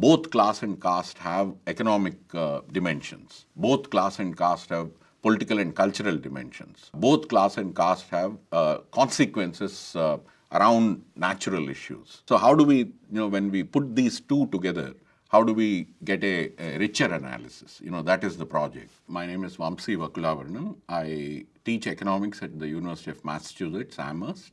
both class and caste have economic uh, dimensions. Both class and caste have political and cultural dimensions. Both class and caste have uh, consequences uh, around natural issues. So how do we, you know, when we put these two together, how do we get a, a, richer analysis? You know, that is the project. My name is Vamsi Vakulabharanam. I teach economics at the University of Massachusetts, Amherst.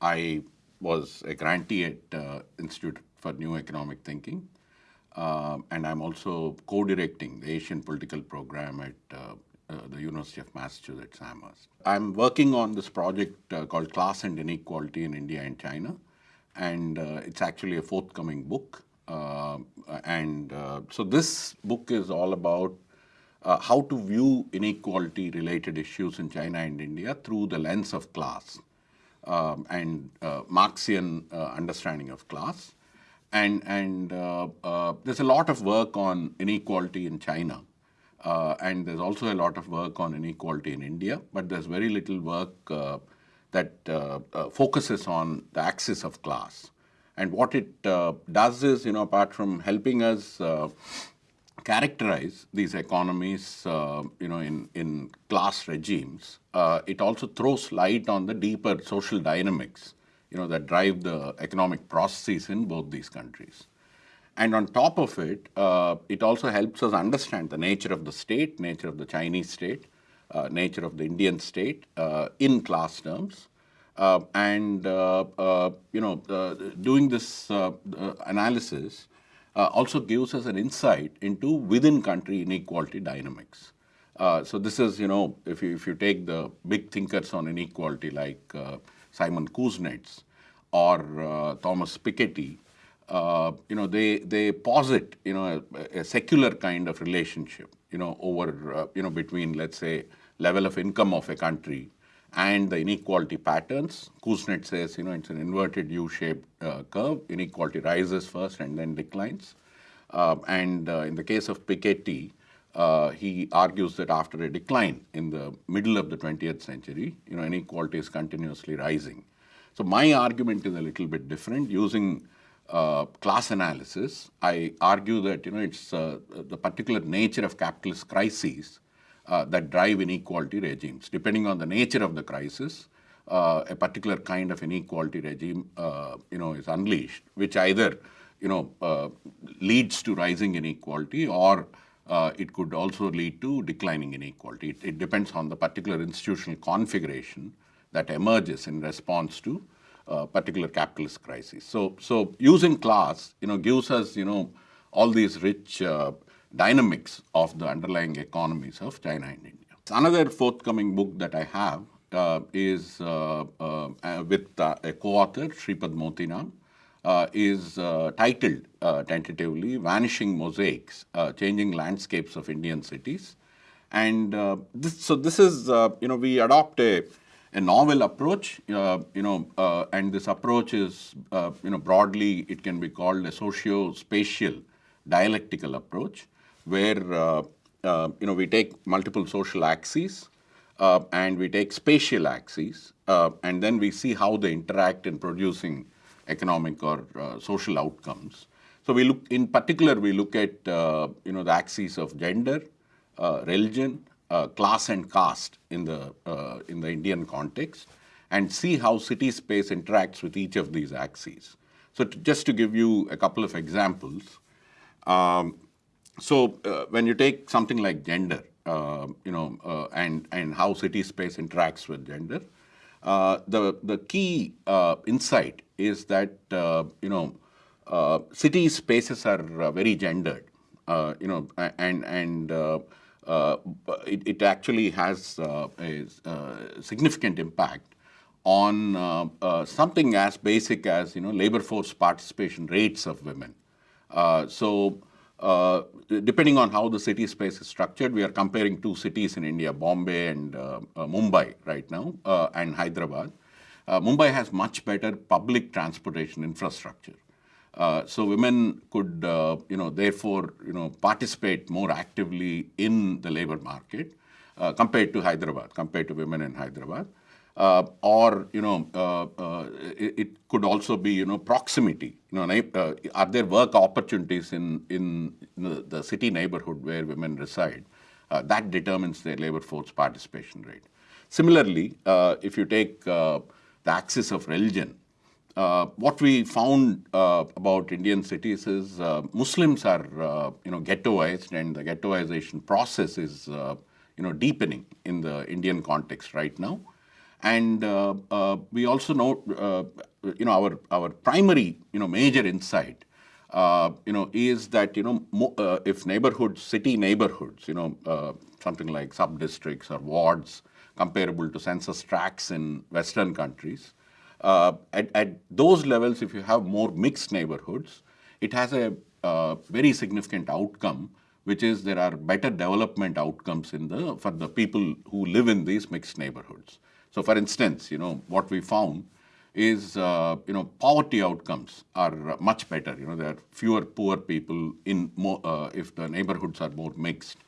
I was a grantee at uh, Institute for New Economic Thinking. Uh, and I'm also co-directing the Asian Political Program at uh, uh, the University of Massachusetts Amherst. I'm working on this project uh, called Class and Inequality in India and China, and uh, it's actually a forthcoming book. Uh, and so this book is all about how to view inequality related issues in China and India through the lens of class um, and Marxian understanding of class. And, and there's a lot of work on inequality in China. Uh, and there's also a lot of work on inequality in India, but there's very little work uh, that uh, focuses on the axis of class. And what it uh, does is, you know, apart from helping us uh, characterize these economies, uh, you know, in, in class regimes, uh, it also throws light on the deeper social dynamics, you know, that drive the economic processes in both these countries. And on top of it, uh, it also helps us understand the nature of the state, nature of the Chinese state, nature of the Indian state in class terms, uh, and uh, uh, you know, doing this analysis also gives us an insight into within-country inequality dynamics. so this is, you know, if you, if you take the big thinkers on inequality like Simon Kuznets or Thomas Piketty, uh, you know, they, they posit, you know, a, a, secular kind of relationship, you know, over, uh, you know, between, let's say, level of income of a country and the inequality patterns. Kuznets says, you know, it's an inverted U-shaped uh, curve. Inequality rises first and then declines. Uh, and uh, in the case of Piketty, uh, he argues that after a decline in the middle of the 20th century, you know, inequality is continuously rising. So my argument is a little bit different. Using uh, class analysis, I argue that, you know, it's uh, the particular nature of capitalist crises uh, that drive inequality regimes. Depending on the nature of the crisis, uh, a particular kind of inequality regime, uh, you know, is unleashed, which either, you know, leads to rising inequality or uh, it could also lead to declining inequality. It, it, depends on the particular institutional configuration that emerges in response to uh, particular capitalist crisis. So, so using class, you know, gives us, you know, all these rich dynamics of the underlying economies of China and India. Another forthcoming book that I have uh, is uh, uh, uh with uh, a co-author, Shripad Motiram, uh, is uh, titled uh, tentatively Vanishing Mosaics, uh, Changing Landscapes of Indian Cities. And this, so this is, you know, we adopt a, a novel approach, you know, and this approach is, you know, broadly it can be called a socio-spatial dialectical approach where uh, uh, you know we take multiple social axes uh, and we take spatial axes and then we see how they interact in producing economic or social outcomes. So we look, in particular, we look at you know the axes of gender, religion, uh, class and caste in the uh, in the Indian context and see how city space interacts with each of these axes. So to, just to give you a couple of examples, um, so uh, when you take something like gender, uh, you know, uh, and and how city space interacts with gender, uh, Uh, the the key uh, insight is that uh, you know uh, city spaces are uh, very gendered, you know, and and it, it actually has a, a, significant impact on something as basic as you know labor force participation rates of women. so uh, depending on how the city space is structured, we are comparing two cities in India, Bombay and uh, uh, Mumbai right now, uh, and Hyderabad. Uh, Mumbai has much better public transportation infrastructure. So women could, you know, therefore, you know, participate more actively in the labor market compared to Hyderabad, compared to women in Hyderabad. Uh, or you know, uh, uh, it, it, could also be you know proximity. You know, uh, are there work opportunities in in the, city neighborhood where women reside? That determines their labor force participation rate. Similarly, if you take the axis of religion, uh, what we found uh, about Indian cities is uh, Muslims are, you know, ghettoized and the ghettoization process is, you know, deepening in the Indian context right now. And uh, uh, we also know, uh, you know, our, our primary, you know, major insight, you know, is that, you know, if neighborhoods, city neighborhoods, you know, something like sub-districts or wards comparable to census tracts in Western countries, uh, at, at, those levels, if you have more mixed neighborhoods, it has a uh, very significant outcome which is there are better development outcomes in the, for the people who live in these mixed neighborhoods. So for instance, you know, what we found is, uh, you know, poverty outcomes are much better. You know, there are fewer poor people in more, uh, if the neighborhoods are more mixed,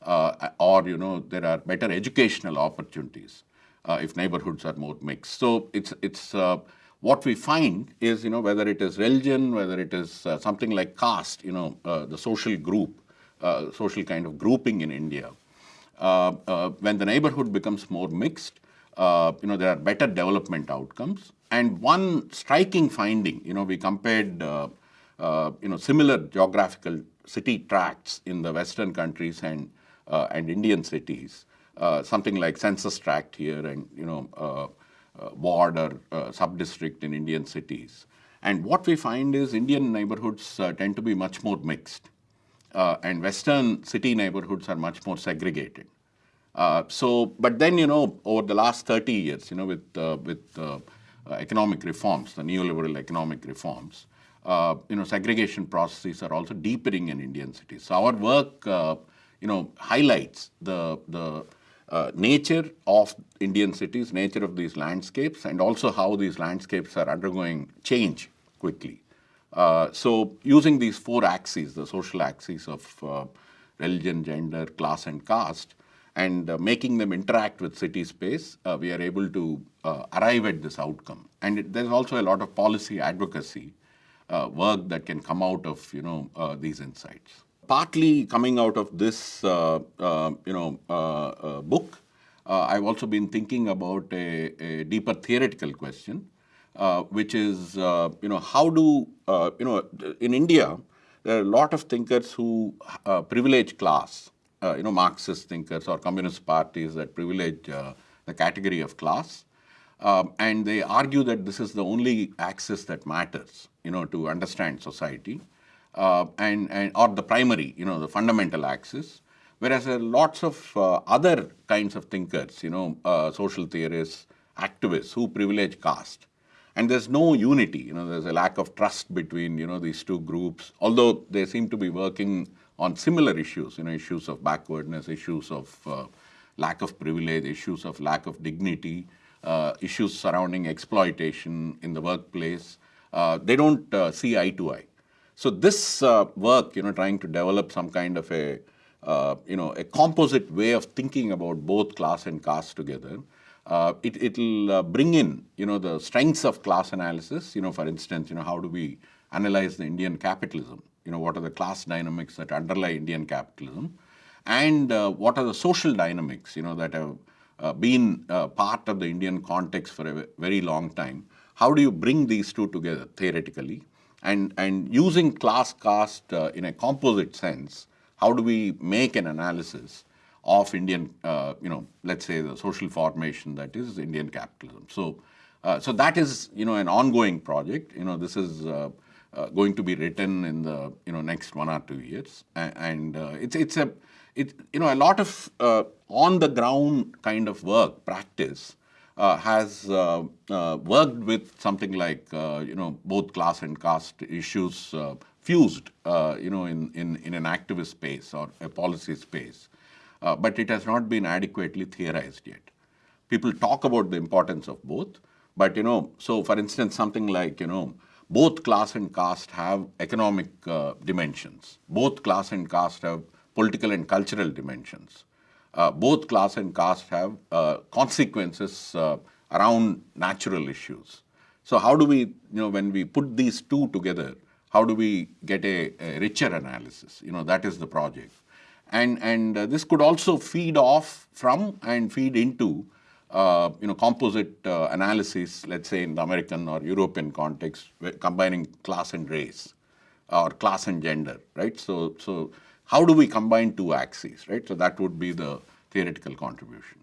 uh, or, you know, there are better educational opportunities uh, if neighborhoods are more mixed. So it's, it's uh, what we find is, you know, whether it is religion, whether it is uh, something like caste, you know, the social group, social kind of grouping in India. When the neighborhood becomes more mixed, you know, there are better development outcomes. And one striking finding, you know, we compared, you know, similar geographical city tracts in the Western countries and, and Indian cities. something like census tract here and, you know, uh, ward or uh, sub-district in Indian cities. And what we find is Indian neighborhoods uh, tend to be much more mixed uh, and Western city neighborhoods are much more segregated. Uh, so, but then, you know, over the last 30 years, you know, with, uh, with uh, economic reforms, the neoliberal economic reforms, uh, you know, segregation processes are also deepening in Indian cities. So our work, uh, you know, highlights the, the nature of Indian cities, nature of these landscapes, and also how these landscapes are undergoing change quickly. Uh, so using these four axes, the social axes of uh, religion, gender, class, and caste, and uh, making them interact with city space, uh, we are able to uh, arrive at this outcome. And it, there's also a lot of policy advocacy uh, work that can come out of you know these insights. Partly coming out of this you know book, I've also been thinking about a, a deeper theoretical question, uh, which is, uh, you know, how do, uh, you know, in India, there are a lot of thinkers who uh, privilege class, uh, you know, Marxist thinkers or communist parties that privilege uh, the category of class. Um, and they argue that this is the only axis that matters, you know, to understand society. and, and or the primary, you know, the fundamental axis. Whereas there are lots of other kinds of thinkers, you know, social theorists, activists who privilege caste. And there's no unity, you know, there's a lack of trust between, you know, these two groups, although they seem to be working on similar issues, you know, issues of backwardness, issues of uh, lack of privilege, issues of lack of dignity, uh, issues surrounding exploitation in the workplace. Uh, they don't uh, see eye to eye. So this uh, work, you know, trying to develop some kind of a, uh, you know, a composite way of thinking about both class and caste together, it, will uh, bring in, you know, the strengths of class analysis. You know, for instance, you know, how do we analyze the Indian capitalism? You know, what are the class dynamics that underlie Indian capitalism? And uh, what are the social dynamics, you know, that have uh, been uh, part of the Indian context for a very long time? How do you bring these two together theoretically? And, and using class caste uh, in a composite sense, how do we make an analysis of Indian, uh, you know, let's say the social formation that is Indian capitalism. So, uh, so that is, you know, an ongoing project. You know, this is uh, Uh, going to be written in the, you know, next one or two years, and, uh, it's it's a, it you know, a lot of uh, on the ground kind of work practice. Uh, has uh, worked with something like you know both class and caste issues fused you know in, in in an activist space or a policy space uh, but it has not been adequately theorized yet. People talk about the importance of both, but you know, so for instance, something like, you know, both class and caste have economic uh, dimensions. Both class and caste have political and cultural dimensions. Uh, both class and caste have uh, consequences uh, around natural issues. So how do we, you know, when we put these two together, how do we get a, a richer analysis? You know, that is the project. And, and uh, this could also feed off from and feed into uh, you know, composite uh, analysis, let's say in the American or European context, combining class and race or class and gender, right? So, so how do we combine two axes, right? So that would be the theoretical contribution.